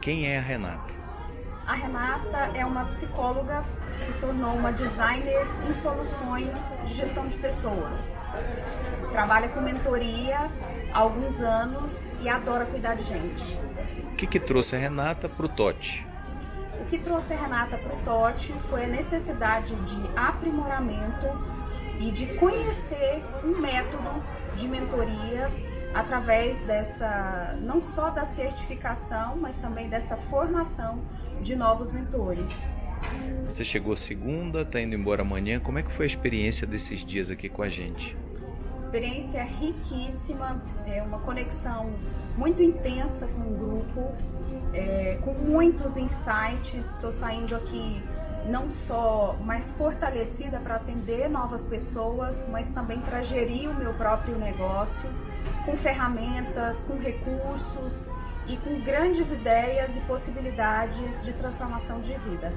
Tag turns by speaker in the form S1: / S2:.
S1: Quem é a Renata?
S2: A Renata é uma psicóloga se tornou uma designer em soluções de gestão de pessoas. Trabalha com mentoria há alguns anos e adora cuidar de gente.
S1: O que, que trouxe a Renata para o TOT?
S2: O que trouxe a Renata para o TOT foi a necessidade de aprimoramento e de conhecer um método de mentoria através dessa, não só da certificação, mas também dessa formação de novos mentores.
S1: Você chegou segunda, está indo embora amanhã. Como é que foi a experiência desses dias aqui com a gente?
S2: Experiência riquíssima, é uma conexão muito intensa com o grupo, é, com muitos insights. Estou saindo aqui não só mais fortalecida para atender novas pessoas, mas também para gerir o meu próprio negócio, com ferramentas, com recursos e com grandes ideias e possibilidades de transformação de vida.